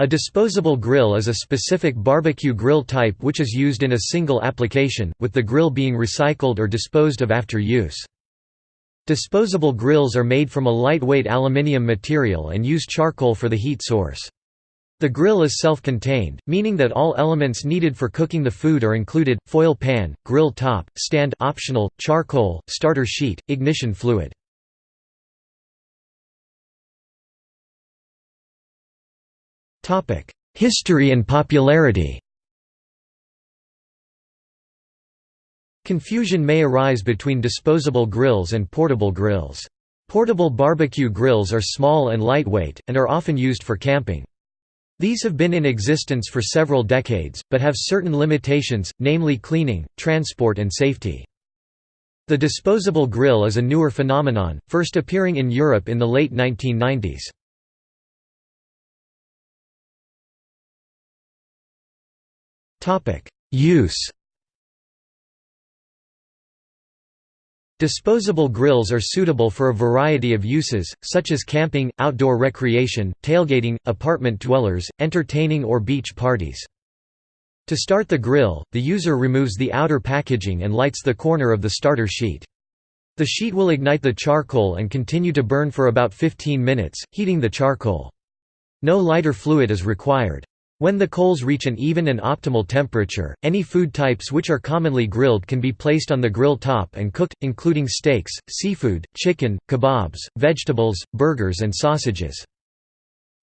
A disposable grill is a specific barbecue grill type which is used in a single application, with the grill being recycled or disposed of after use. Disposable grills are made from a lightweight aluminium material and use charcoal for the heat source. The grill is self-contained, meaning that all elements needed for cooking the food are included, foil pan, grill top, stand optional, charcoal, starter sheet, ignition fluid. History and popularity Confusion may arise between disposable grills and portable grills. Portable barbecue grills are small and lightweight, and are often used for camping. These have been in existence for several decades, but have certain limitations, namely cleaning, transport and safety. The disposable grill is a newer phenomenon, first appearing in Europe in the late 1990s. Use Disposable grills are suitable for a variety of uses, such as camping, outdoor recreation, tailgating, apartment dwellers, entertaining or beach parties. To start the grill, the user removes the outer packaging and lights the corner of the starter sheet. The sheet will ignite the charcoal and continue to burn for about 15 minutes, heating the charcoal. No lighter fluid is required. When the coals reach an even and optimal temperature, any food types which are commonly grilled can be placed on the grill top and cooked, including steaks, seafood, chicken, kebabs, vegetables, burgers and sausages.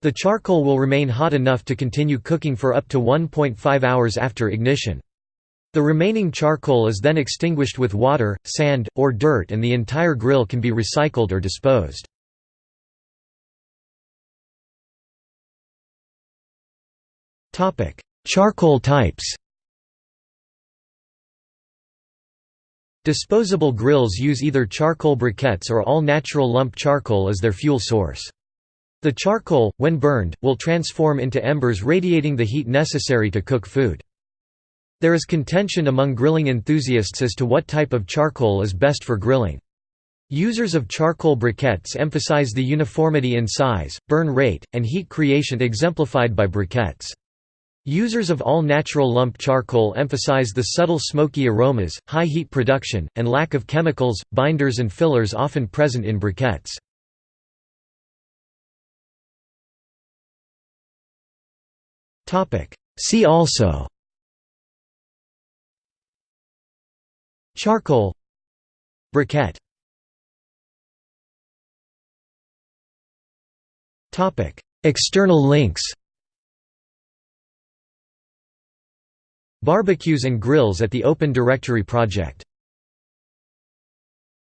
The charcoal will remain hot enough to continue cooking for up to 1.5 hours after ignition. The remaining charcoal is then extinguished with water, sand, or dirt and the entire grill can be recycled or disposed. Charcoal types Disposable grills use either charcoal briquettes or all-natural lump charcoal as their fuel source. The charcoal, when burned, will transform into embers radiating the heat necessary to cook food. There is contention among grilling enthusiasts as to what type of charcoal is best for grilling. Users of charcoal briquettes emphasize the uniformity in size, burn rate, and heat creation exemplified by briquettes. Users of all-natural lump charcoal emphasize the subtle smoky aromas, high heat production, and lack of chemicals, binders and fillers often present in briquettes. See also Charcoal Briquette External links Barbecues and Grills at the Open Directory Project